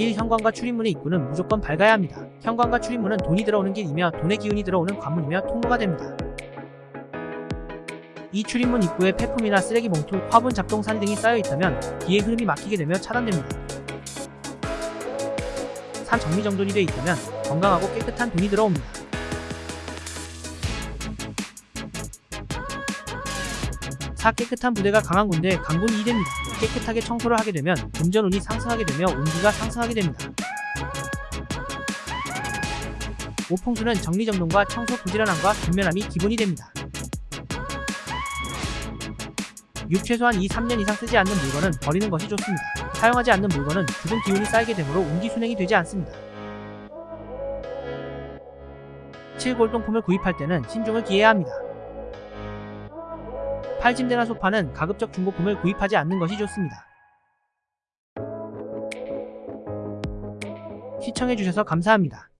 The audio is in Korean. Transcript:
1. 현관과 출입문의 입구는 무조건 밝아야 합니다. 현관과 출입문은 돈이 들어오는 길이며 돈의 기운이 들어오는 관문이며 통로가 됩니다. 이 출입문 입구에 폐품이나 쓰레기 봉투, 화분, 잡동사니 등이 쌓여 있다면 기의 흐름이 막히게 되며 차단됩니다. 산 정리정돈이 되어 있다면 건강하고 깨끗한 돈이 들어옵니다. 4. 깨끗한 부대가 강한 군대, 강군이 이됩니다. 깨끗하게 청소를 하게 되면 금전운이 상승하게 되며 운기가 상승하게 됩니다. 오풍수는 정리정돈과 청소 부지런함과勤면함이 기본이 됩니다. 6. 최소한 2, 3년 이상 쓰지 않는 물건은 버리는 것이 좋습니다. 사용하지 않는 물건은 죽은 기운이 쌓이게 되므로 운기 순행이 되지 않습니다. 7. 골동품을 구입할 때는 신중을 기해야 합니다. 8. 침대나 소파는 가급적 중고품을 구입하지 않는 것이 좋습니다. 시청해주셔서 감사합니다.